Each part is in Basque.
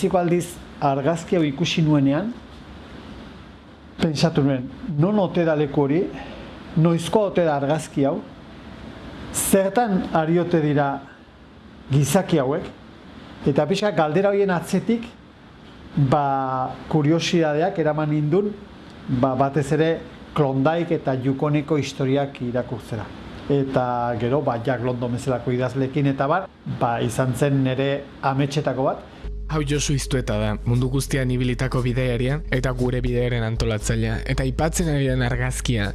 lehenbiziko aldiz argazki hau ikusi nuenean, pentsatu nuen, non ote da leku hori, noizko ote da argazki hau, zertan ariote dira gizaki hauek, eta pixka galdera horien atzetik, ba, kuriosidadeak eraman indun, ba, batez ere klondaik eta jukoneko historiak irakurtzera. Eta gero, ba, Jack London bezalako idazlekin eta bar, ba, izan zen nire ametxetako bat, Hau Josu iztueta da, mundu guztian ibilitako bidearia eta gure bidearen antolatzailea. Eta ipatzen ari den argazkia,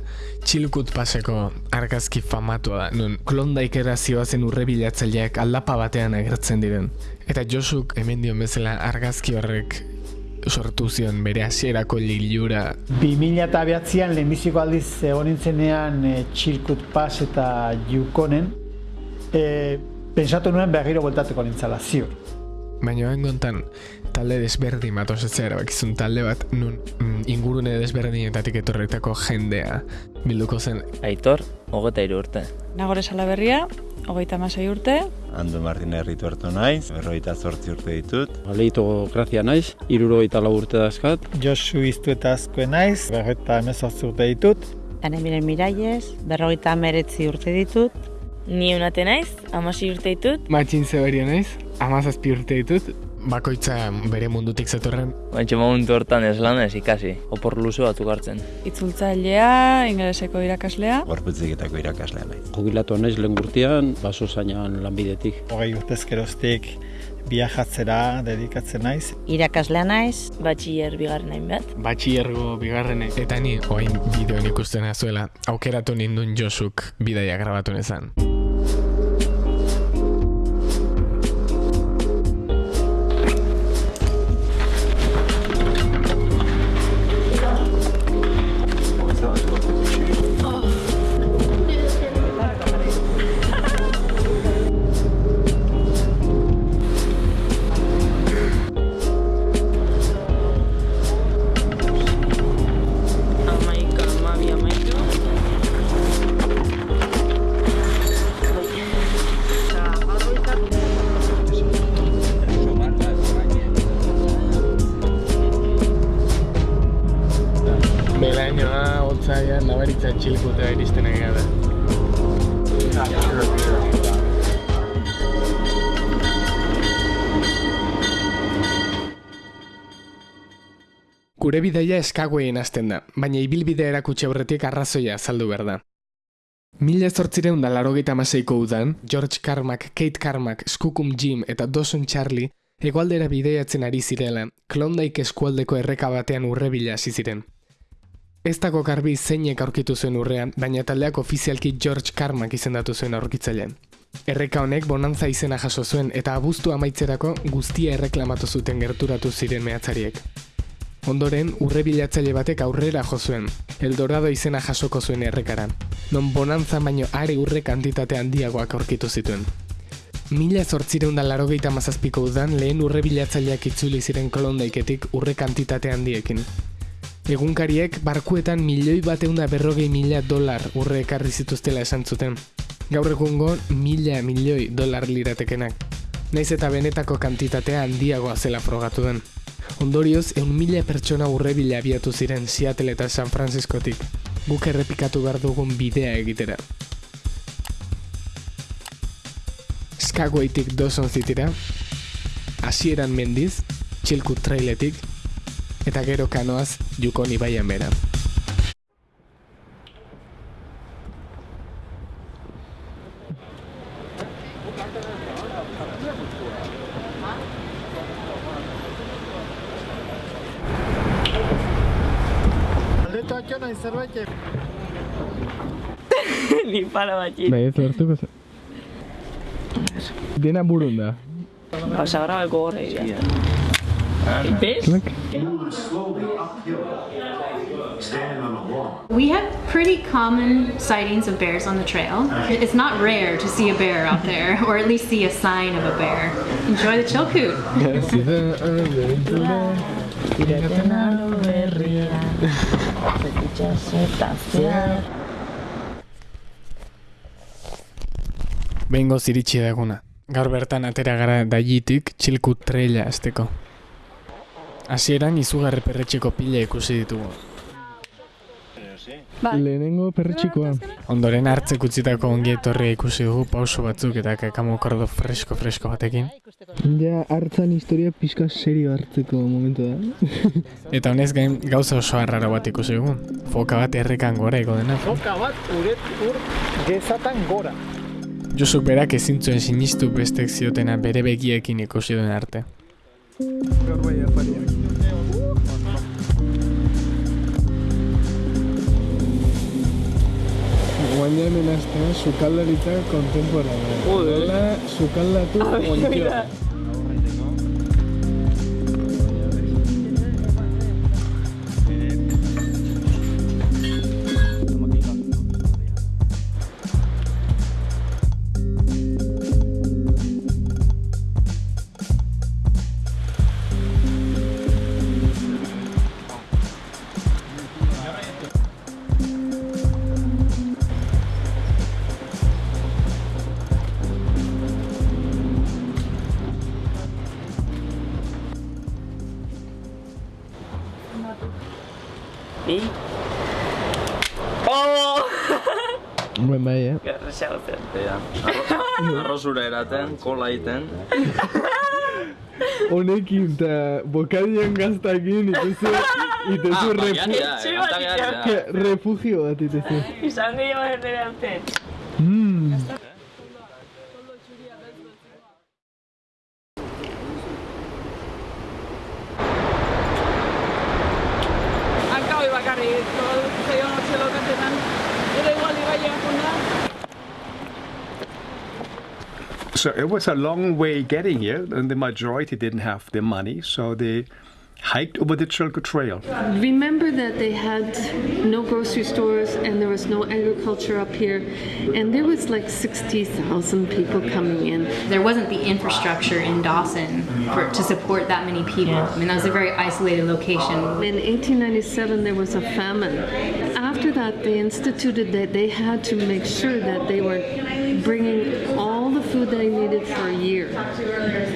txilkut paseko argazki famatua da, nun klondaik erazioa zen urre bilatzaileak aldapa batean agertzen diren. Eta Josuk hemen dion bezala argazki horrek sortu zion bere hasierako lilura. 2000 eta behatzean lehenbiziko aldiz egon nintzenean e, txilkut pas eta jukonen, e, pensatu nuen berriro bueltatuko nintzala, ziur. Baina hain gontan, talde desberdin bat osatzea erabakizun talde bat nun mm, ingurune desberdinetatik etorretako jendea bilduko zen. Aitor, hogeta iru urte. Nagore Salaberria, hogeita masai urte. Ando Martin erritu hartu naiz, berroita zortzi urte ditut. Aleito grazia naiz, irurogeita lau urte dazkat. Josu iztu eta azkoe naiz, berroita emezortzi urte ditut. Ane miren miraiez, berrogeita ameretzi urte ditut. Ni unate naiz, amasi urte ditut. Matxin zeberio naiz, amazazpi urte ditut, bakoitza bere mundutik zetorren. Baintxe momentu hortan ez lan ez ikasi, opor luze batzuk hartzen. Itzultzailea, ingeleseko irakaslea. Gorputziketako irakaslea naiz. Jubilatu naiz lehen gurtian, baso zainan lanbidetik. Hogei urtez geroztik viajatzera dedikatzen naiz. Irakaslea naiz, Batxiller bigarren hain bat. Batxiergo bigarrene. Eta ni, oain bideoan ikusten azuela, aukeratu nindun Josuk bidaia grabatu nezan. Bidaia eskagoien hasten da, baina ibilbidea erakutsi aurretik arrazoia azaldu behar da. Mila zortzireun da larogeita maseiko udan, George Carmack, Kate Carmack, Skookum Jim eta Dawson Charlie egualdera bideiatzen ari zirela, Klondike eskualdeko erreka batean urrebila hasi ziren. Ez dago garbi zeinek aurkitu zuen urrean, baina taldeak ofizialki George Carmack izendatu zuen aurkitzailean. Erreka honek bonantza izena jaso zuen eta abuztu amaitzerako guztia erreklamatu zuten gerturatu ziren mehatzariek. Ondoren, urre bilatzaile batek aurrera jo zuen, Eldorado izena jasoko zuen errekaran, non bonantza baino are urre kantitate handiagoak aurkitu zituen. Mila zortzireun da larogeita mazazpiko udan lehen urre bilatzaileak itzuli ziren kolondaiketik urre kantitate handiekin. Egunkariek barkuetan milioi bateunda berrogei mila dolar urre ekarri zituztela esan zuten. Gaur egungo mila milioi dolar liratekenak. Naiz eta benetako kantitatea handiagoa zela frogatu den. Ondorioz, eun mila pertsona urrebila abiatu ziren Seattle eta San Franciscotik. Guk errepikatu behar dugun bidea egitera. Skagwaytik Dawson Cityra, hasieran mendiz, txilku trailetik, eta gero kanoaz Yukon ibaian bera. Ni pala batxit. Bai, ez lortuko ze. Dena burun da. Osa gara beko gorra idea. ¿Ves? We have pretty common sightings of bears on the trail. It's not rare to see a bear out there, or at least see a sign of a bear. Enjoy the Chilkoot. Zida abentura. Behingo ziritsi da eguna. Gaur bertan atera gara daiitik txilkut traila azteko. Hasieran izugarri perretxiko pila ikusi ditugu. Lehenengo perretxikoa. Ondoren hartzek utzitako ongi etorria ikusi dugu pauso batzuk eta kakamo kordo fresko-fresko batekin. Ja, hartzan historia pixka serio hartzeko momentu da. Eta honez gain gauza oso arraro bat ikusi dugu. Foka bat errekan gora ego dena. Foka bat uret ur gezatan gora. Josuk berak ezin zuen sinistu bestek ziotena bere begiekin ikusi duen arte. Guaina hemen aztea sukaldaritza kontemporanea. Nola sukaldatu ontioa. bai, eh? Gerra xagoten. Ea. Arro, arrozura kola iten. Honekin eta bokadian gaztakin ah, refugio, eh, refugio bat itezu. Izan gehiago So it was a long way getting here, and the majority didn't have the money, so they hiked over the Chilko Trail. Remember that they had no grocery stores and there was no agriculture up here, and there was like 60,000 people coming in. There wasn't the infrastructure in Dawson for, to support that many people. I mean, that was a very isolated location. In 1897, there was a famine. After that, they instituted that they had to make sure that they were bringing all the food they needed for a year.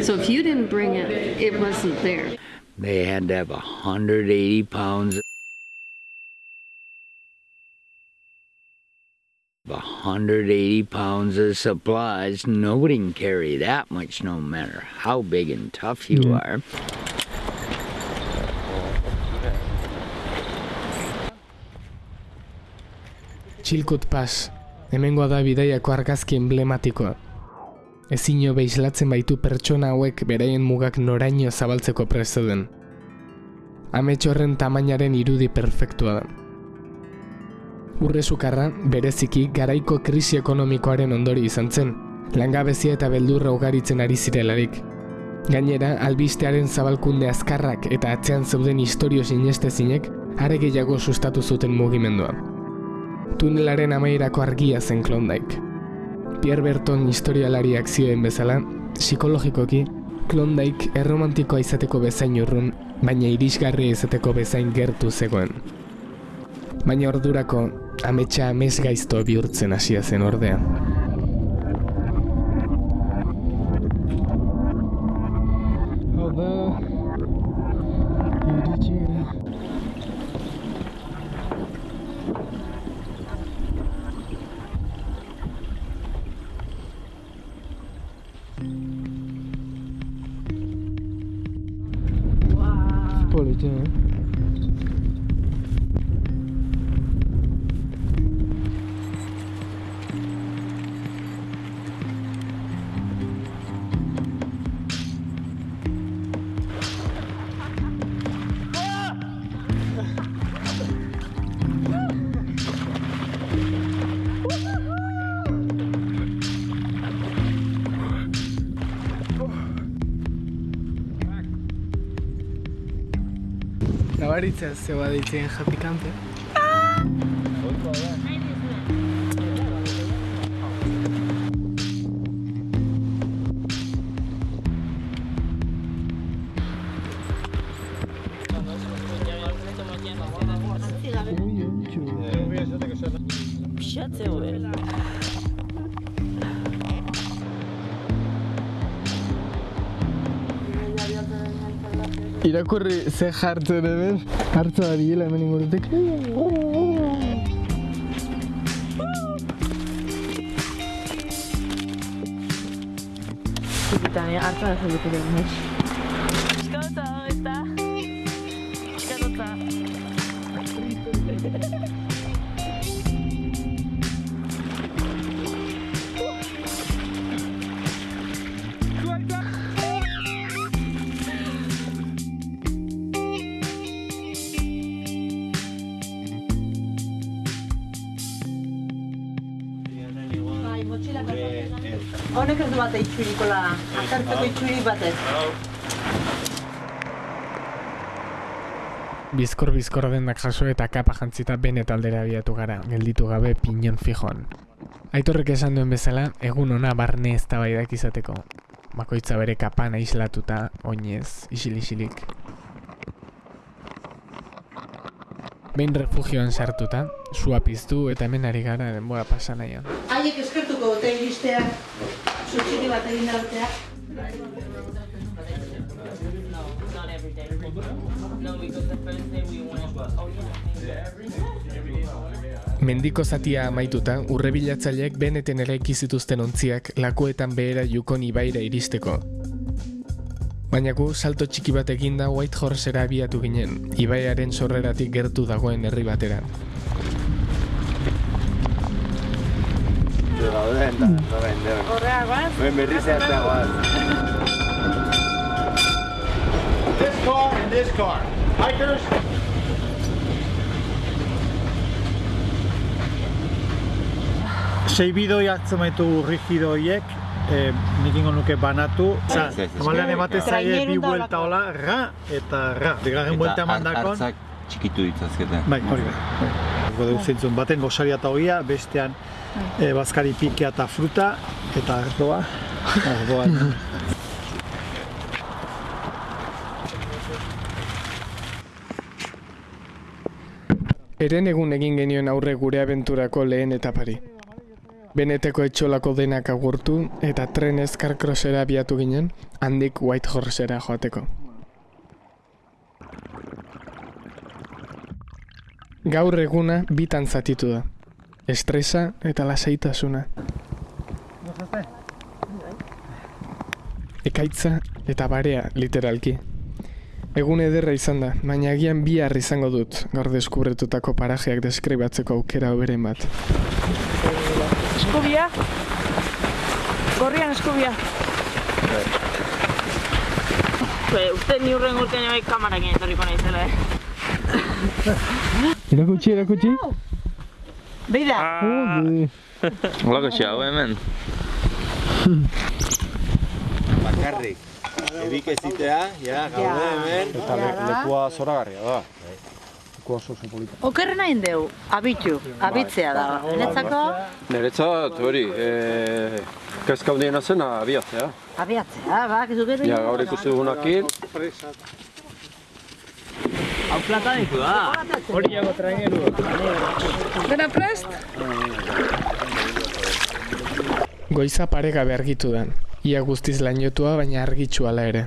So if you didn't bring it, it wasn't there. They had to have 180 pounds. 180 pounds of supplies. Nobody can carry that much no matter how big and tough you are. Chilkut Pass, hemengoa da bidaiako argazki emblematikoa. Ezino beislatzen baitu pertsona hauek beraien mugak noraino zabaltzeko prest zeuden. Amets horren tamainaren irudi perfektua da. Urre sukarra, bereziki garaiko krisi ekonomikoaren ondori izan zen, langabezia eta beldurra ugaritzen ari zirelarik. Gainera, albistearen zabalkunde azkarrak eta atzean zeuden historio sinestezinek are gehiago sustatu zuten mugimendua. Tunelaren amaierako argia zen Klondike. Pierre Berton historialariak zioen bezala, psikologikoki, Klondike erromantikoa izateko bezain urrun, baina irisgarria izateko bezain gertu zegoen. Baina ordurako, ametsa amez gaizto bihurtzen hasia zen ordea. Se va a decir en Happy Camper. Irakurri ze jartzen hemen, hartza da bilela hemen ingurutik. Zikitan, hartza da zeluko den, itxurikola, akartzeko itxurik batez. Bizkor bizkor dendak jaso eta kapa jantzita bene taldera abiatu gara, gelditu gabe pinon fijon. Aitorrek esan duen bezala, egun ona barne eztabaidak izateko. Bakoitza bere kapan aislatuta, oinez, isil-isilik. Behin refugioan sartuta, sua piztu eta hemen ari gara denbora pasa nahian. Haiek eskertuko dute iristea, zutxiki bat egin dartea. Mendiko zatia amaituta, urrebilatzaileek beneten eraiki zituzten ontziak lakuetan behera Yukon ibaira iristeko. Baina gu salto txiki bat eginda White Horsera abiatu ginen, ibaiaren sorreratik gertu dagoen herri batera. Horreak, bat? This car and this car. Hikers. Sei bidoi hartzen baitu rigido horiek, eh, nik ingo nuke banatu. Ez, ez. normalean ematen zaie bi da buelta hola, ra eta ra. Bigarren buelta eman dakon. hartzak txikitu ditzazkete. Bai, hori bai. Gode zentzun, baten gosaria eta hogia, bestean eh, bazkari pikea eta fruta, eta ardoa. Ardoa. Eren egun egin genioen aurre gure abenturako lehen etapari. Beneteko etxolako denak agurtu eta trenez karkrosera abiatu ginen, handik White Horsera joateko. Gaur eguna bitan zatitu da. Estresa eta lasaitasuna. Ekaitza eta barea, literalki. Egun ederra izan da, baina agian bihar izango dut gaur deskubretutako parajeak deskribatzeko aukera hoberen bat. Eskubia. Gorrian eskubia. Bai, uste ni urren urtean bai kamarakin etorriko naizela, eh? Erakutsi, erakutsi. Beira, Jode. Olako xau hemen. Bakarrik. Ebik ezitea, ja, gaude hemen. Eta le- lekua zoragarria da. Leku oso oso polita. okerrena indeu, abitu, abitzea da. Niretzako, Niretzat hori, e, kezka hundiena zen abiatzea. abiatzea, bak, ez gero. Ja, gaur ikusi dugunakin, Hau plata ditu da. Hori jago traineru. Dena prest? Goiza paregabe argitu den. Ia guztiz lainotua baina argitxu ala ere.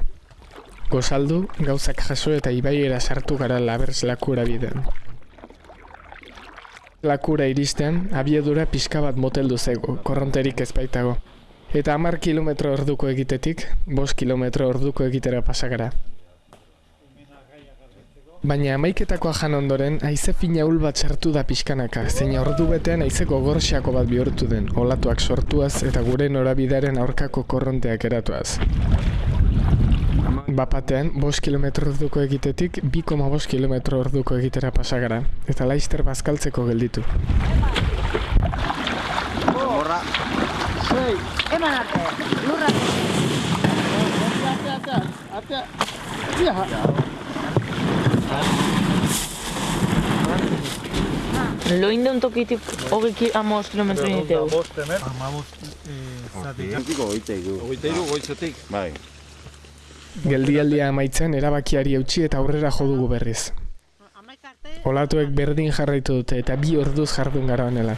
Gozaldu, gauzak jaso eta ibaiera sartu gara labers lakura biden. Lakura iristean, abiedura pixka bat moteldu zego, korronterik ez baitago. Eta hamar kilometro orduko egitetik, bost kilometro orduko egitera pasagara. Baina amaiketakoa jan ondoren, haize fina hul bat sartu da pixkanaka, zein ordu betean haizeko gorxiako bat bihurtu den, olatuak sortuaz eta gure norabidaren aurkako korronteak eratuaz. Bapatean, bost kilometro orduko egitetik, 2,5 kilometro orduko egitera pasagara, eta laister bazkaltzeko gelditu. Eman arte, lurra. Loin deun tokitik hogei ki, amos kilometro initeu. Hogeita iru. Hogeita iru goizetik. Bai. Geldialdia amaitzen erabakiari eutxi eta aurrera jo dugu berriz. Olatuek berdin jarraitu dute eta bi orduz jardun gara honela.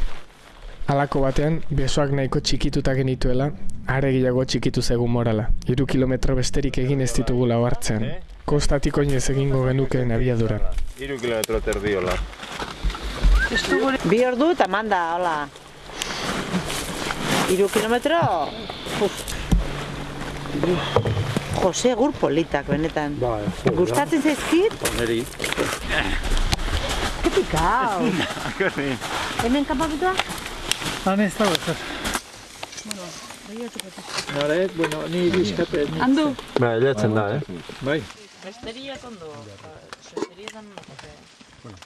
Halako batean, besoak nahiko txikituta genituela, are gehiago txikitu zegun morala. Hiru kilometro besterik egin ez ditugula hartzean. Kostatik oinez egingo genukeen abiadura. Iru kilometro terdiola. Bi ordu eta manda, hola. Iru kilometro? Uf. Jose gur politak, benetan. Bai, Gustatzen zaizkit? Neri. Ketikau. Hemen kanpamentua? Han ez dago ezer. Nore, bueno, ni bizkate. Andu. Lehatzen da, eh? Bai. Sestería con dos. Sestería dan una cosa. Bueno,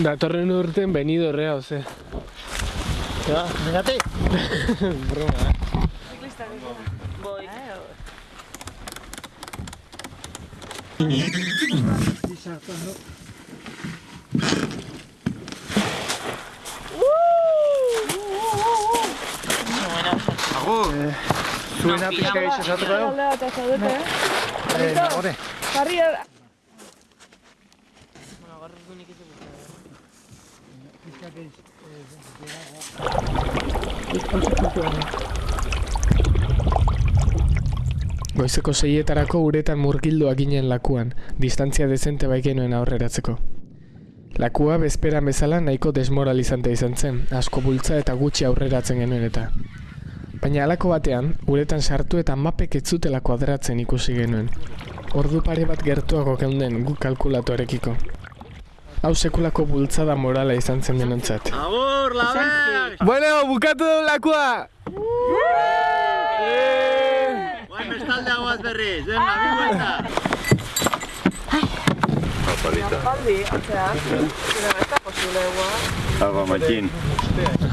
Datorren urten venido rea, Broma, eh? Zuena pixka gaiz esatuko dugu? Aldea eta zaudete, eh? Eh, nagore. Jarri era. Goizeko seietarako uretan murgilduak ginen lakuan, distantzia dezente bai genuen aurreratzeko. Lakua bezperan bezala nahiko desmoralizante izan zen, asko bultza eta gutxi aurreratzen genuen eta. Baina halako batean, uretan sartu eta mapek ez zutela kuadratzen ikusi genuen. Ordu pare bat gertuago geunden guk kalkulatoarekiko. Hau sekulako bultzada morala izan zen denontzat. Agur, laber! Bueno, bukatu du lakua! Guain bestalde aguaz berriz, venga, bi vuelta! Apalita. Aldi, atzea. Zira, ez da posible egua. Alba matxin. Eh,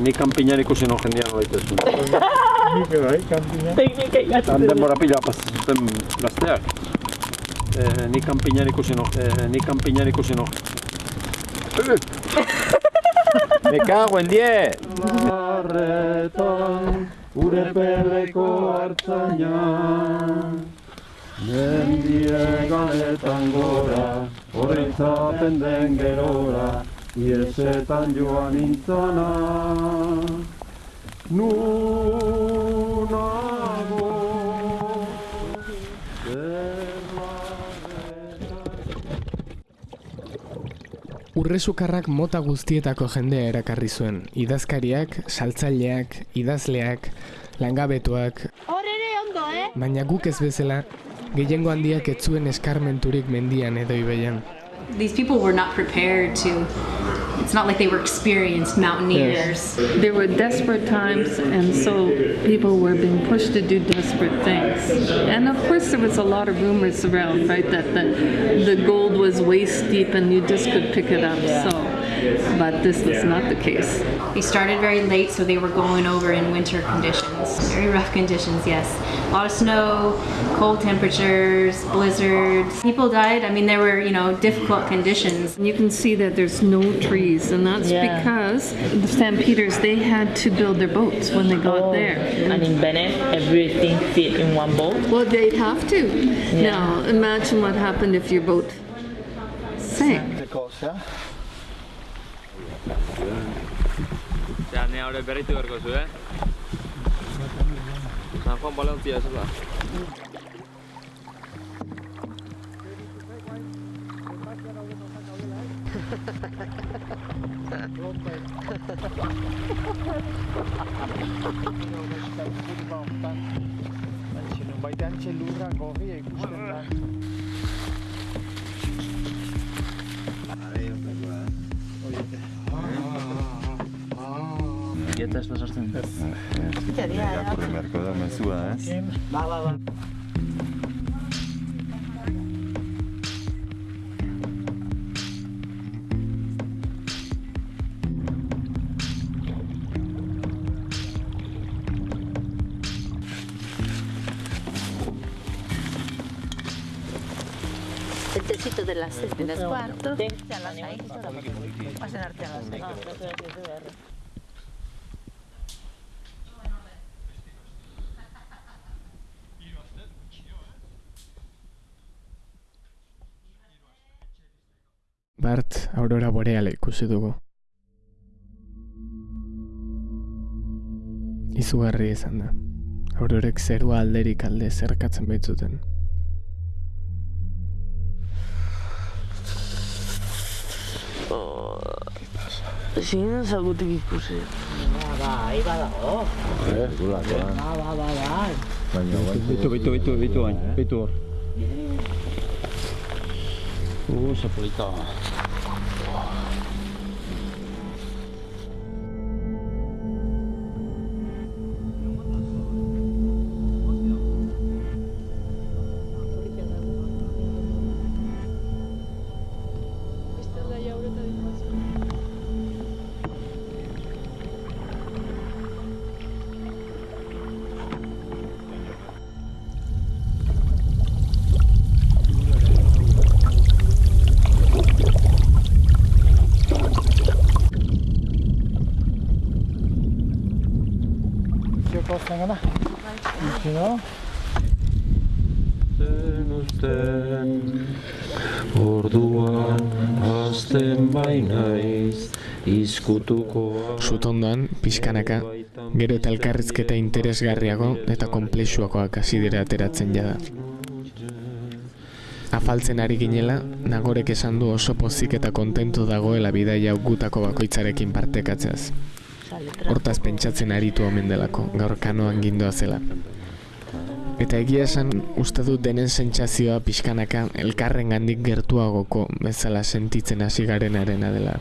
ni kanpinan ikusi no jendean nola itezu. Nik bai, kanpina. Teknika Han denbora pila pasatzen gazteak. Eh, ni kanpinan ikusi no, eh, ni kanpinan ikusi no. Me cago en 10! Arretan, ure peleko hartzaina. Mendie galetan gora, horretzapen den gerora, iesetan joan intzana. Nunago, Urresukarrak mota guztietako jendea erakarri zuen. Idazkariak, saltzaileak, idazleak, langabetuak, Hor ere ondo, eh? baina guk ez bezala, gehiengo handiak ez zuen eskarmenturik mendian edo ibeian. These people were not prepared to. It's not like they were experienced mountaineers. There were desperate times, and so people were being pushed to do desperate things. And of course, there was a lot of rumors around, right, that the, the gold was waist deep and you just could pick it up. So, but this was not the case. They started very late, so they were going over in winter conditions. Very rough conditions, yes. A lot of snow, cold temperatures, blizzards. People died. I mean, there were, you know, difficult conditions. You can see that there's no trees, and that's Yeah. because the stampeders they had to build their boats when they got oh, there. And in Bennett, everything fit in one boat. Well, they'd have to. Now, imagine what happened if your boat sank. Ja, ne hori berritu berko zu, eh? San Juan Valentzia ez da. Baitean txelurra gorria ikusten da. Dieta Irakurri beharko da mezua, ez? Ba, ba, ba. El tecito de las seis de las cuarto. A las seis. A cenarte a las seis. Aurora boreala ikusi dugu. Izugarri izan da. Aurorek zerua alderik alde zerkatzen baitzuten. Ezin ezagutik ikusi. Bai, badago. Eh. Ba, ba, ba, ba. Baina, guain. Bitu, bitu, bitu, bitu hain, bitu hor. Uh, ze zengana? Gero? Zen usten, orduan hasten bainaiz, izkutuko Sutondoan, pixkanaka, gero eta elkarrizketa interesgarriago eta konplexuakoak hasi dira ateratzen jada. Afaltzen ari ginela, nagorek esan du oso pozik eta kontentu dagoela bidaia gutako bakoitzarekin partekatzeaz. Hortaz pentsatzen aritu omen delako, gaur kanoan gindoa zela. Eta egia esan, uste dut denen sentsazioa pixkanaka elkarren gandik gertuagoko bezala sentitzen hasi garenarena dela.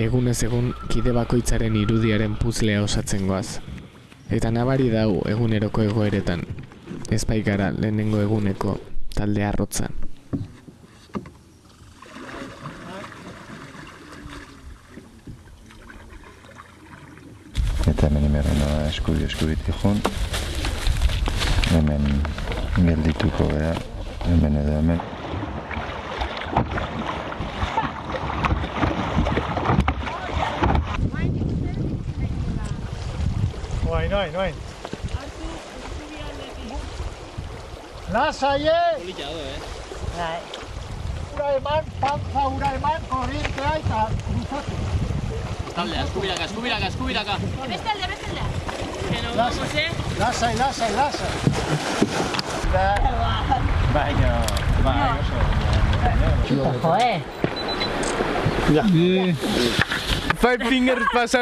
Egunez egun kide bakoitzaren irudiaren puzlea osatzen goaz. Eta nabari dau eguneroko egoeretan, ez baikara lehenengo eguneko talde arrotza. Eta hemen imerrena eskudi eskuditik joan. Hemen geldituko gara, hemen edo hemen. Noain, noain, noain. Lasai, eh? Polita do, eh? Bai. Ura eman, pantza ura eman, korrientea eta luzatu. Taldea, eskubiraka, eskubiraka, eskubiraka. Beste alde, beste alde. Que no Lasai. vamos, eh? Lasai, lasai, lasai. Da, Baina, bai, oso. Jo, eh? Ja. Five fingers pasa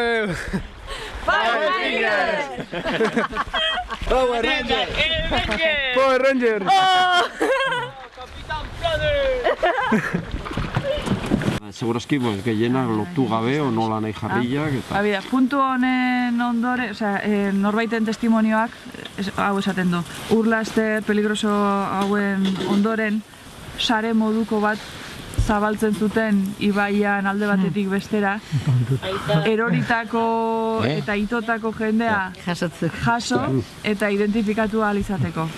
Five fingers! Power Ranger! El Ranger! Power Ranger! Oh! Capitán Planet! Segurazki, pues, gehienak lotu gabe, o nola nahi jarriak, eta... Abida, puntu honen ondore, osea, e, norbaiten testimonioak es, hau esaten du. Urlaster peligroso hauen ondoren sare moduko bat zabaltzen zuten ibaian alde batetik bestera. Eroritako Eh? eta itotako jendea jaso eta identifikatu ahal izateko.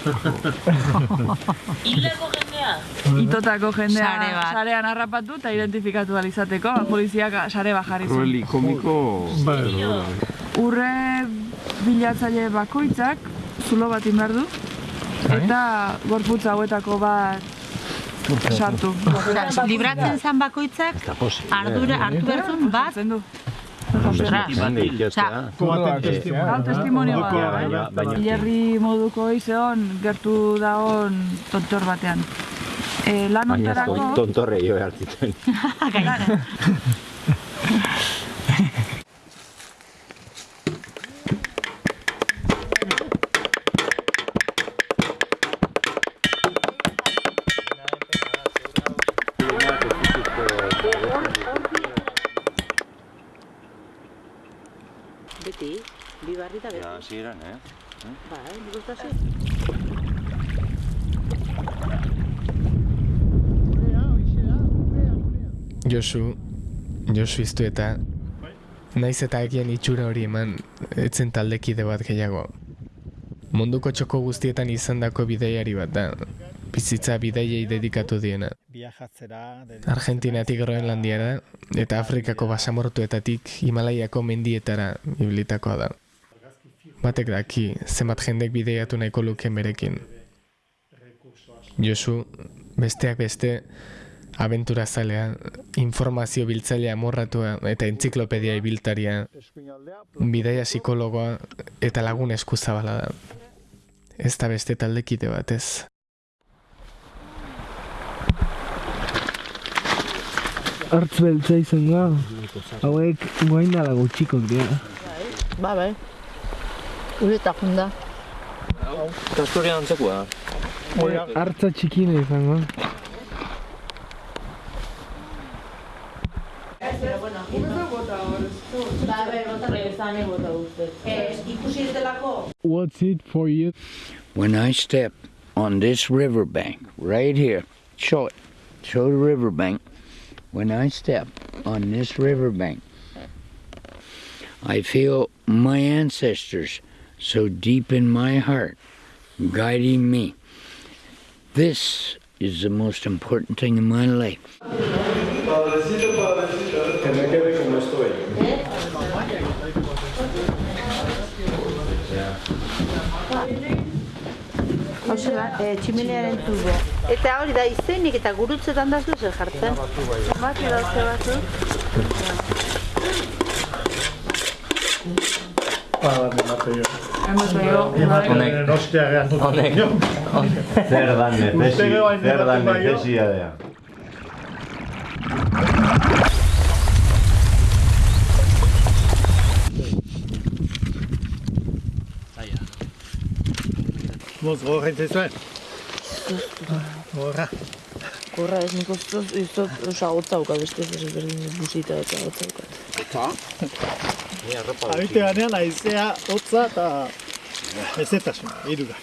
Hildako jendea! Itotako jendea sarean harrapatu eta identifikatu ahal izateko. Poliziak sare bat jarri zuen. Crueli komiko... Urre bilatzaile bakoitzak zulo bat du eta gorputz hauetako bat sartu. Libratzen zan bakoitzak, ardura, hartu behar zuen bat, ostras. Testimonio bat. Baina, baina... Hilerri moduko izeon gertu daon tontor batean. E, lan Baina ontarako... tontorre jo behar hasieran, eh? Bai, nik uste hasi. Josu, Josu iztu eta naiz eta egian itxura hori eman etzen taldekide bat gehiago. Munduko txoko guztietan izandako bideiari bat da, bizitza bideiei dedikatu diena. Argentinatik Groenlandiara eta Afrikako basamortuetatik Himalaiako mendietara ibilitakoa da. Batek daki, zenbat jendek bideiatu nahiko luken berekin. Josu, besteak beste, abentura zalea, informazio biltzailea amorratua eta entziklopedia ibiltaria, bidaia psikologoa eta lagun eskuzabala da. Ez da beste taldekide bat ez. Artz beltza izango. Hauek guain dala gutxikok dira. Ba, bai. Ure eta junda. Kastorian antzekoa. Artza txikina izango. Ba, bai, bota regresan bota uste. Eh, ikusi ditelako? What's it for you? When I step on this riverbank right here, show it, show the riverbank. When I step on this riverbank, I feel my ancestors so deep in my heart guiding me. This is the most important thing in my life. Eh. Eta hori da izenik eta gurutzetan da zuzen jartzen. Ba, bat emate jo. Emate jo. Honek. Ostia gehan dut. Honek. Zer dan necesi, Uste gero hain zer dan ematen baio. necesidadea. Moz, gogor jaitze zuen. Gogorra. Korra ez nik uste ez dut osa hotza uka beste ez berdin busita eta hotza ukat. Habite ganean aizea, hotza eta ezetasuna, irura.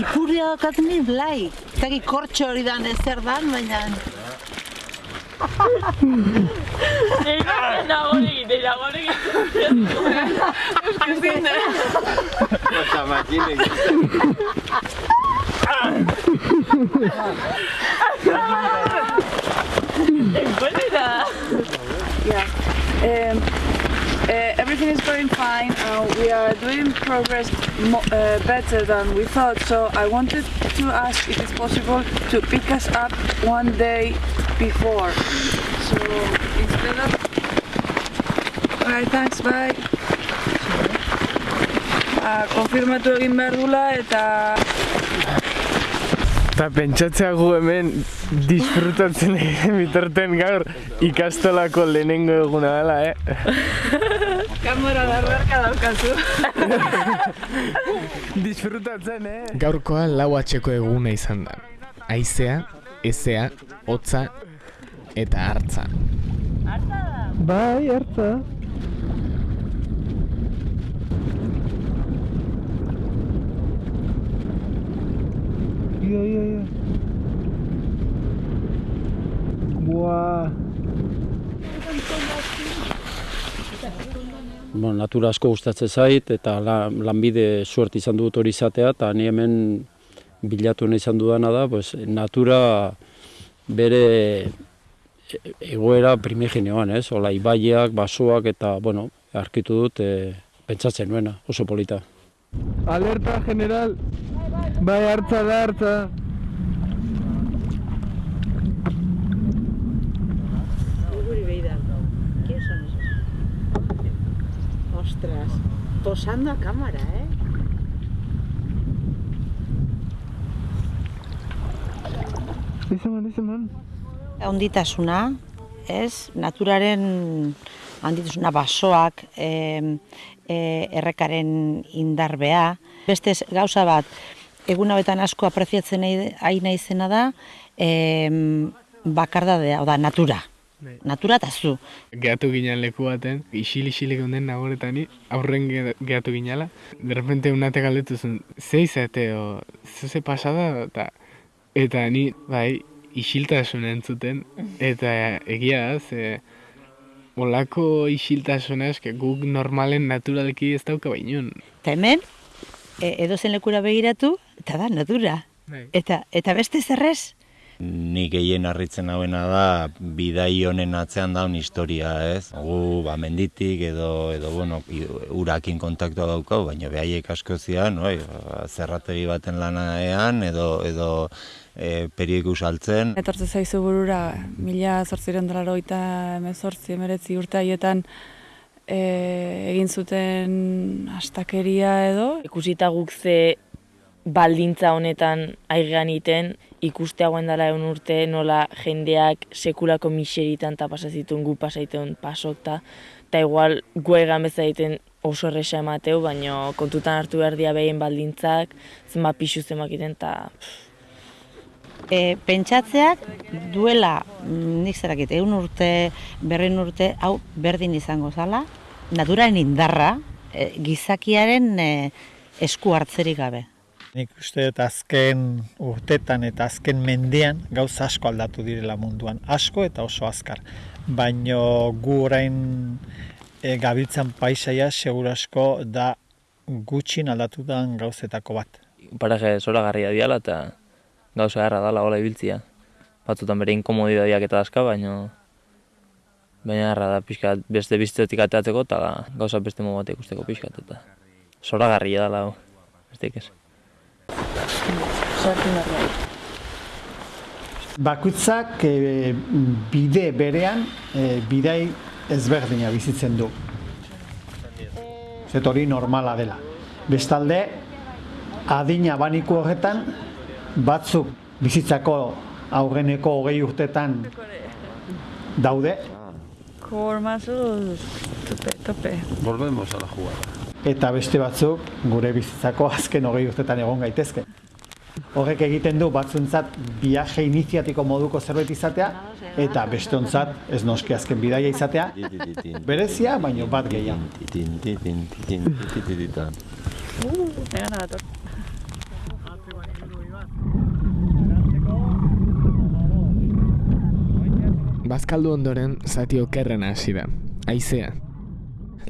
Ipurria daukatzen nint, blai. Zaki kortxo hori dan ezer dan, baina... Nago egite, nago egite. Euskazin, Eta makinek. Doing progress mo- uh, better than we thought. So I wanted to ask if it's possible to pick us up one day before. So instead of. Alright, thanks. Bye. Uh, konfirmatu egin behar dula eta Eta pentsatzea gu hemen disfrutatzen egin bitarten gaur ikastolako lehenengo eguna dela, eh? kamera darrarka daukazu. Disfrutatzen, eh? Gaurkoa lau atxeko eguna izan da. Aizea, ezea, hotza eta hartza. Bai, hartza. Ia, ia, ia. Buah. Bueno, natura asko gustatzen zait eta la, lanbide suert izan dut hori izatea eta ni hemen bilatu nahi izan dudana da, pues, natura bere egoera primigenioan, ez? Ola, ibaiak, basoak eta, bueno, arkitu dut e, pentsatzen nuena, oso polita. Alerta general. Bai, hartza da, hartza. Ostras, posando a cámara, eh? Ezaman, ezaman. Onditasuna, ez? Naturaren handitasuna basoak, e, e, errekaren indarbea. Beste gauza bat, egun hauetan asko apreziatzen nahi, nahi naizena da, e, bakardadea, oda, natura. Natura eta zu. Gehatu ginen leku baten, isil-isilik unden nagoretani, aurren ge- gehatu ginala. De repente unate galdetu zen, ze izate, o, ze pasada, eta, eta ni, bai, isiltasuna entzuten, eta egia da, ze, olako isiltasuna eske guk normalen naturalki ez dauka bainun. Eta hemen, e, edozen lekura begiratu, eta da, natura. Bai. Eta, eta beste zerrez, Ni gehien harritzen hauena da bidai honen atzean daun historia, ez? Gu ba menditik edo edo bueno, urakin kontaktua daukau, baina behaiek asko zian, oi, zerrategi baten lanaean edo edo e, periodiku saltzen. Etortze zaizu burura, mila zortziren dolaro eta emezortzi, emeretzi urte haietan e, egin zuten astakeria edo. Ikusita guk ze baldintza honetan aigean iten, ikuste hauen dela egun urte nola jendeak sekulako miseritan eta pasazitun gu pasaiten pasok ta, eta igual gu egan bezala egiten oso erresa emateu, baino kontutan hartu behar dia behien baldintzak, zenbat pixu zenbat egiten, eta e, pentsatzeak duela, mm, nik zerakit, egun urte, berrin urte, hau berdin izango zala, naturaren indarra, e, gizakiaren e, esku hartzerik gabe. Nik uste dut azken urtetan eta azken mendean gauza asko aldatu direla munduan. Asko eta oso azkar. Baino gu orain e, gabiltzan paisaia seguru asko da gutxin aldatu den gauzetako bat. Paraje zoragarria diala eta gauza erra dala hola ibiltzia. Batzutan bere inkomodidadiak eta aska, baina baina erra da pixka beste biztetik ateatzeko eta gauza beste modu bat ikusteko pixkat eta zoragarria dala hau, besteik ez. Bakutzak e, bide berean e, bidai ezberdina bizitzen du. Zet hori normala dela. Bestalde, adina baniku horretan, batzuk bizitzako aurreneko hogei urtetan daude, Formazuz, tope, tope. Volvemos a la jugada. Eta beste batzuk gure bizitzako azken hogei urtetan egon gaitezke. Horrek egiten du batzuntzat viaje iniziatiko moduko zerbait izatea, eta bestontzat ez noski azken bidaia izatea, berezia, baino bat gehiago. Bazkaldu ondoren zati okerren hasi da, aizea.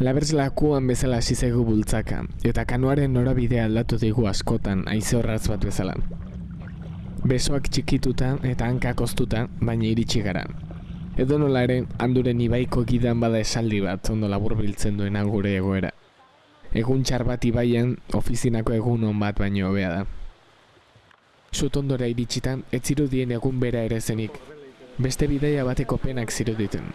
Labertz lakuan bezala hasi zaigu bultzaka, eta kanuaren norabidea aldatu digu askotan haize horratz bat bezala. Besoak txikituta eta hankak oztuta, baina iritsi gara. Edo nola ere, handuren ibaiko gidan bada esaldi bat ondo laburbiltzen duena gure egoera. Egun txar bat ibaian, ofizinako egun on bat baino hobea da. Sutondora iritsita, ez zirudien egun bera ere zenik, beste bidaia bateko penak ziruditen.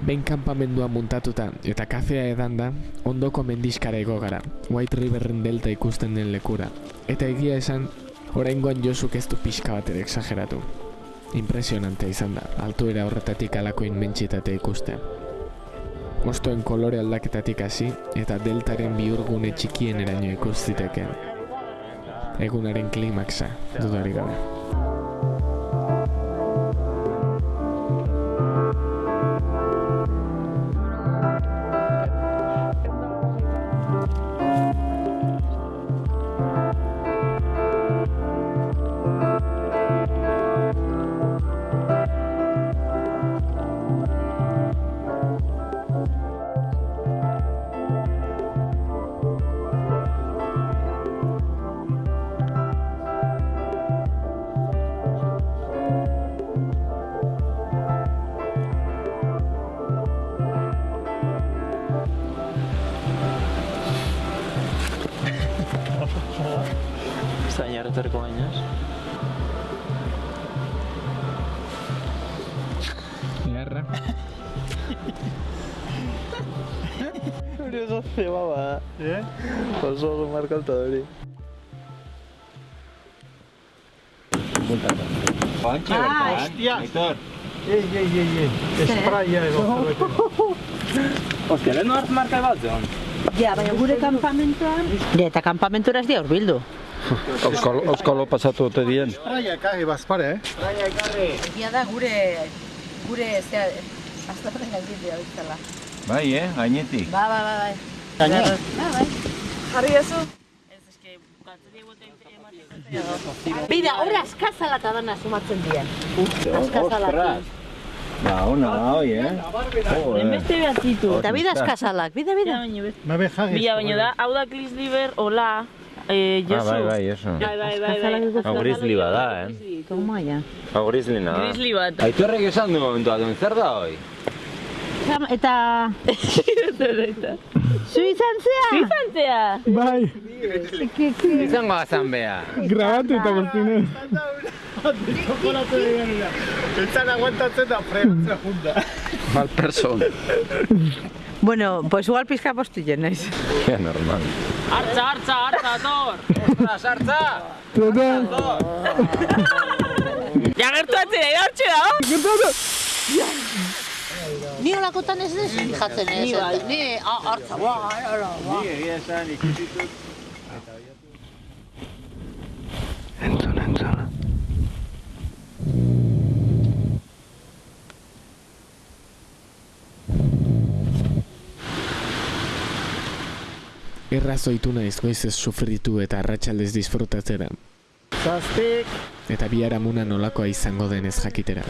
Behin kanpamendua muntatuta eta kafea edanda, ondoko mendiskara ego gara, White Riverren delta ikusten den lekura. Eta egia esan, oraingoan Josuk ez du pixka bat ere exageratu. Impresionante izan da, altuera horretatik alako inmentsitate ikustea. Ostoen kolore aldaketatik hasi eta deltaren bihurgune txikien eraino ikus zitekeen. Egunaren klimaxa, dudarik gabe. Markalta hori. Pantxe, Ah, hostia. Ei, ei, ei, ei. Espraia edo zerbait. Ostia, lehen hart marka bat zeon. Ja, baina gure kampamentuan... Ja, eta kampamentura ez dia urbildu. Euskalo, euskalo pasatu ote dien. Espraia ekarri bazpare, eh? Egia da gure gure, zea, aztarren gaitik dira biztala. Bai, eh, gainetik. Ba, ba, ba, bai. Gaine? Ba, bai. Jarri ezu? Bida, hori askazala eta dana sumatzen dien. Askazala. Ba, ona da, hoi, eh? Enbeste behar zitu. Eta bida askazalak, bida, bida. Babe jagez. Bila baino da, hau da Chris hola, eh, Ah, Josu. bai, bai, eso. Bai, bai, bai. Hau grizzly bada, eh? Toma, ja. Hau grizzly da. Grizzly bat. Aitorrek esan du momentu bat, zer da hoi? Eta... Zu izan zea? Zu izan zea? Bai. Izango azan beha. Grabatu eta guztine. Eltzan aguantatzen da fregatzea junta. Mal person. Bueno, pues igual pizka postillen naiz. Ja, normal. Artza, artza, artza, tor! Ostras, hartza! Ja gertu atzera, irartxe da, Gertatu! Ni olakotan ez ez fijatzen ez. Ni bai. Ni hartza, ba, ara, ba. egia esan ikusitut. Entzun, entzun. Errazoitu naiz goizez sufritu eta arratsaldez disfrutatzera. Zazpik. Eta biharamuna nolakoa izango denez jakitera.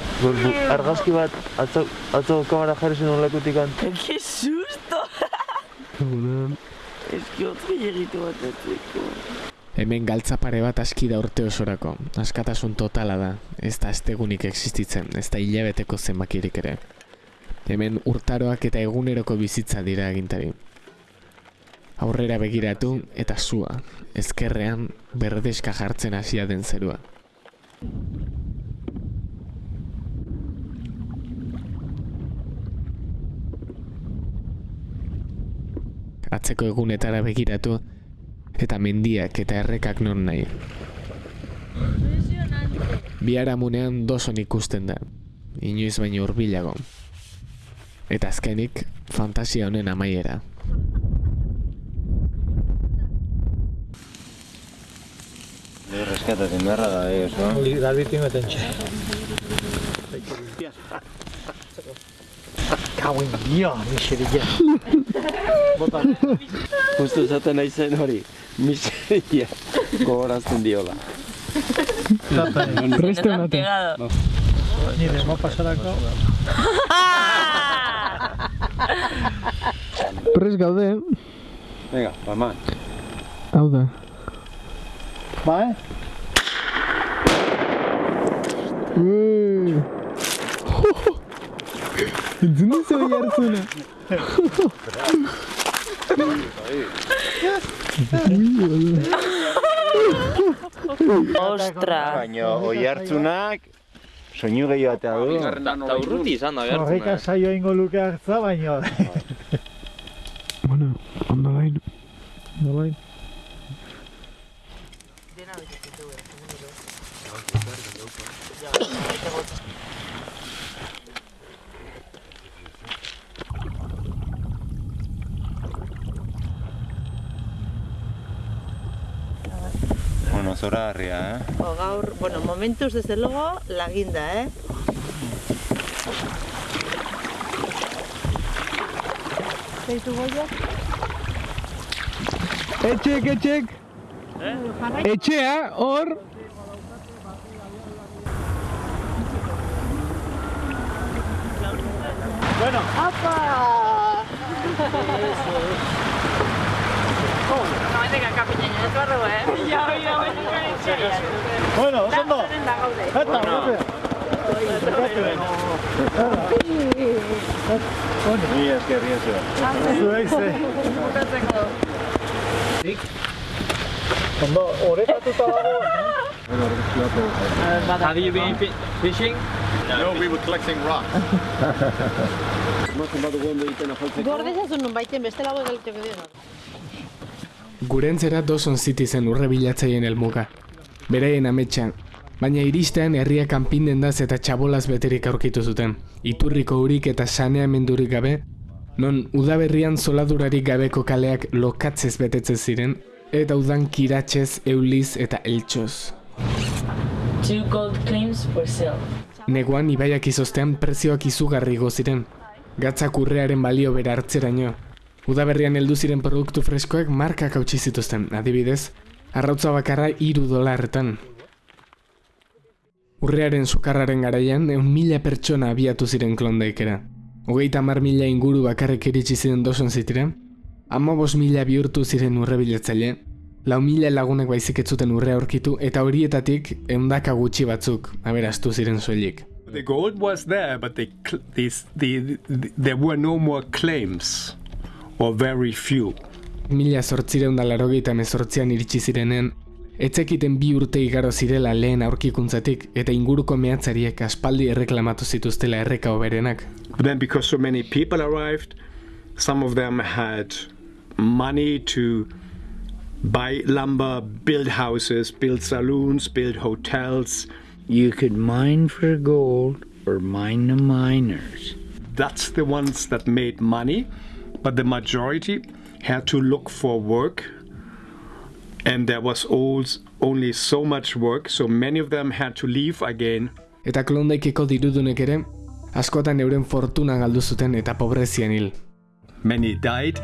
Argazki bat, atzo, atzo kamera jarri zen olekutik Que susto! Egunon. Eski hotz gehiagitu bat atzeko. Hemen galtza pare bat aski da urte osorako. Askatasun totala da. Ez da estegunik existitzen, ez da hilabeteko zenbakirik ere. Hemen urtaroak eta eguneroko bizitza dira agintari. Aurrera begiratu eta sua, ezkerrean berdeska jartzen hasia den zerua. Atzeko egunetara begiratu eta mendiak eta errekak non nahi. Biharamunean doson ikusten da, inoiz baino hurbilago. Eta azkenik, fantasia honen amaiera. Reskatatzen beharra da, eh, oso? Galbitin beten txe. Kauen dio, miseria. Bota. Justo esaten nahi zen hori, miseria gogorazten diola. Preste honate. Ni demo pasarako. Prez gaude, Venga, paman. hau da. Ba, eh? Uy. Entzun duzu hori hartzuna. Ostra! Baina oi hartzunak, soinu gehiago atea du. Eta urruti izan da, Horreka saio ingo luke hartza, baina... Bueno, ondo bain. Bueno, zora harria, eh? O gaur, bueno, momentuz desde luego, la guinda, eh? Zaitu goia? Etxek, etxek. Etxea, hor. Bueno. Apa! No, ez dira kapiñaino, ez barru, eh? Ja, ja, ja, Bueno, oso ondo. Eta, bueno. Ni esker, ni esker. Zuei ze. Ondo, orekatuta dago. Have you been fi- fishing? No, we were collecting rocks. Gordezazun nun baiten beste lago egaliteko dira. Gurentzera Dawson City zen urre bilatzaien helmuga. Beraien ametsa, baina iristean herria kanpindendaz eta txabolaz beterik aurkitu zuten. Iturriko urik eta saneamendurik gabe, non udaberrian zoladurarik gabeko kaleak lokatzez betetzen ziren, eta udan kiratxez, euliz eta eltsoz. Two gold claims for sale. Neguan ibaiak izoztean prezioak izugarri igo ziren. Gatzak urrearen balio bera hartzeraino. Udaberrian heldu ziren produktu freskoek markak hautsi zituzten, adibidez, arrautza bakarra hiru dolarretan. Urrearen sukarraren garaian, eun mila pertsona abiatu ziren klondaikera. Hogeita mar mila inguru bakarrik iritsi ziren doson zitira, ama mila bihurtu ziren urrebiletzaile, lau mila lagunek baizik ez zuten urrea aurkitu eta horietatik eundaka gutxi batzuk aberastu ziren soilik. The gold was there, but they, these, the, the, there were no more claims, or very few. Mila zortzireun da larogeita mezortzian iritsi zirenean, etzekiten bi urte igaro zirela lehen aurkikuntzatik eta inguruko mehatzariek aspaldi erreklamatu zituztela erreka oberenak. But then, because so many people arrived, some of them had money to buy lumber, build houses, build saloons, build hotels. You could mine for gold or mine the miners. That's the ones that made money, but the majority had to look for work. And there was only so much work, so many of them had to leave again. Eta klondaikeko dirudunek ere, askotan euren fortuna galdu zuten eta pobrezian hil. Many died,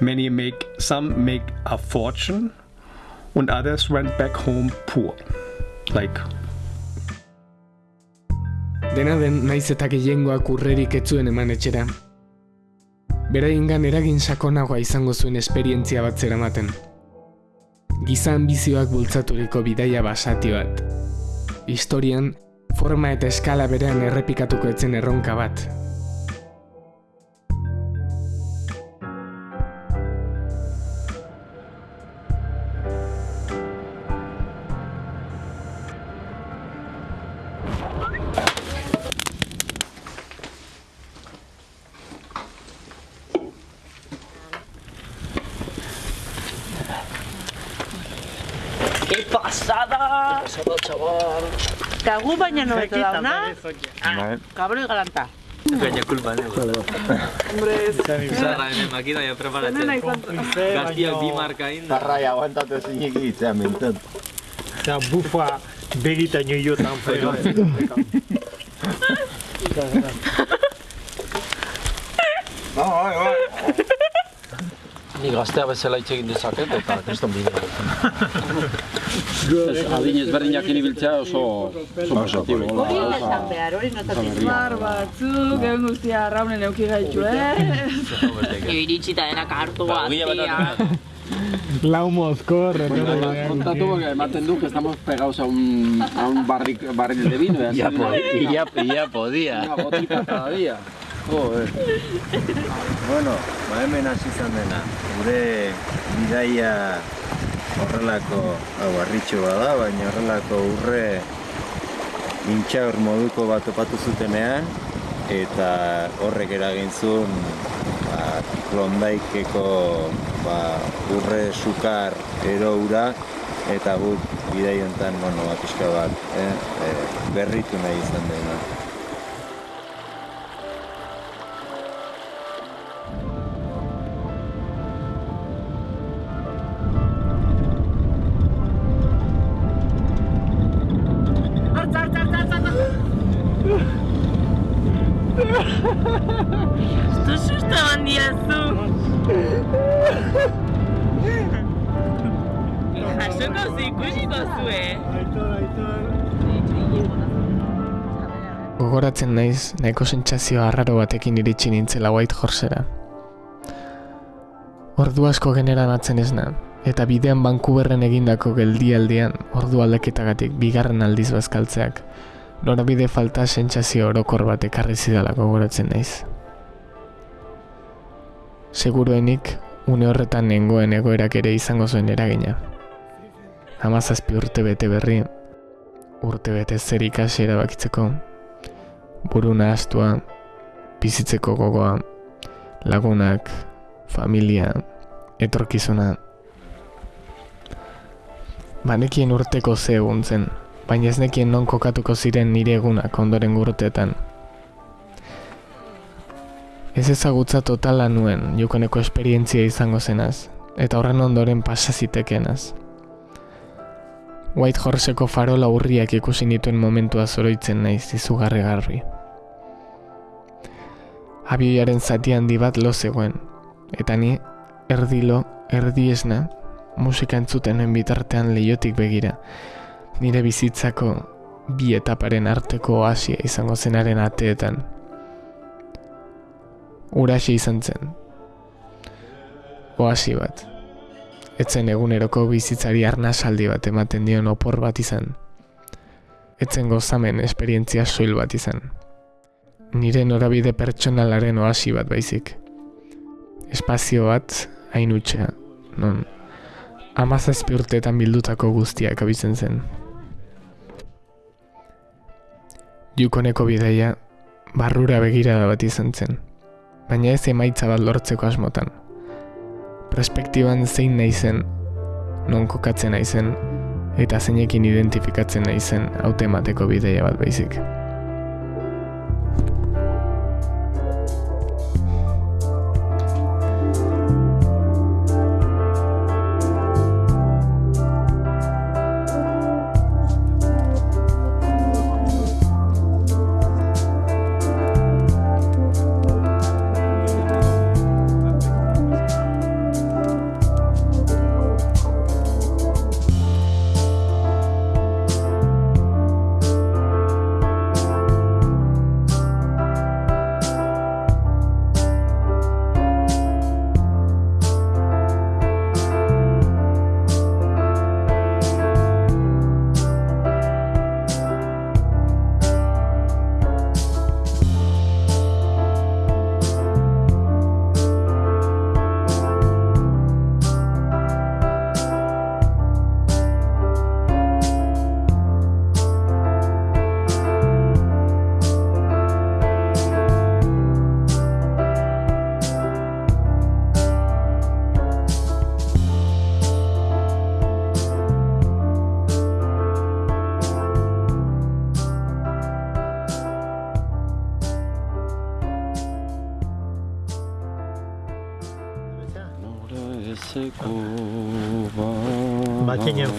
many make some make a fortune, and others went back home poor. Like Dena den, naiz eta gehiengoak urrerik etzuen eman etxera. Beraiengan eragin sakonagoa izango zuen esperientzia bat zeramaten. Giza ambizioak bultzaturiko bidaia basati bat. Historian, forma eta eskala berean errepikatuko etzen erronka bat. España no me te dado nada. Ah, cabrón y galanta. Peña culpa, ¿no? Hombre, es... Zarra, en el maquina ya prepárate. Gaztia bimarka inda. Zarra, aguantate ziniki mentan. Eta bufa begita nio jotan fero. Vamos, vamos, vamos. Ni gaztea bezala hitz egin dezaket eta kriston bidea. Adin ezberdinak inibiltzea oso oso positibo. Hori esan behar, hori notatik. Mar batzuk, egun guztia raunen euki gaitu, eh? Iritsita denak hartu gaztia. Lau mozkor, Kontatu porque ematen du que estamos pegados a un, a un barril, barril de vino. Ya, podía, ya, ya podía. Una gotita cada día. Joder. Bueno, ba hemen hasi izan dena. Gure bidaia horrelako, hau harritxo bada, baina horrelako urre intxaur moduko bat topatu zutenean, eta horrek eragin zuen ba, klondaikeko ba, urre sukar eroura, eta guk bidai honetan, bueno, ba, pixka bat, eh, eh, berritu nahi izan dena. Naiz, nahiko sentsazio arraro batekin iritsi nintzela White Horsera. Ordu asko generanatzen esna, eta bidean Vancouverren egindako geldialdian ordu aldaketagatik bigarren aldiz bazkaltzeak, norabide falta sentsazio orokor bat ekarri zidala gogoratzen naiz. Seguruenik, une horretan nengoen egoerak ere izango zuen eragina. Hamazazpi urte bete berri, urte bete zer ikasi erabakitzeko, buru nahaztua, bizitzeko gogoa, lagunak, familia, etorkizuna. Banekien urteko ze egun zen, baina ez nekien non kokatuko ziren nire egunak ondoren urteetan. Ez ezagutza totala nuen jokoneko esperientzia izango zenaz, eta horren ondoren pasa zitekenaz. White Horseko farola urriak ikusi nituen momentua zoroitzen naiz izugarri garbi. Abioiaren zati handi bat lo zegoen, eta ni erdilo, erdi esna, musika entzutenen bitartean leiotik begira, nire bizitzako bi etaparen arteko oasia izango zenaren ateetan. Uraxi izan zen. Oasi bat. Etzen eguneroko bizitzari arnasaldi bat ematen dion opor bat izan. Etzen gozamen esperientzia soil bat izan. Nire norabide pertsonalaren oasi bat baizik. Espazio bat hain utxea, non amazazpi urteetan bildutako guztiak abizen zen. Jukoneko bidaia barrura begirada bat izan zen, baina ez emaitza bat lortzeko asmotan. Perspektiban zein naizen, non kokatzen naizen, eta zeinekin identifikatzen naizen hautemateko bidaia bat baizik.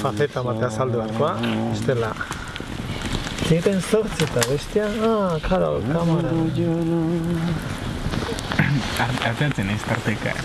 Fajeta batea saldu beharkoa, estela. Ziten zortzi eta bestia, ah, karo, kamara. Arteatzen ez tarteka.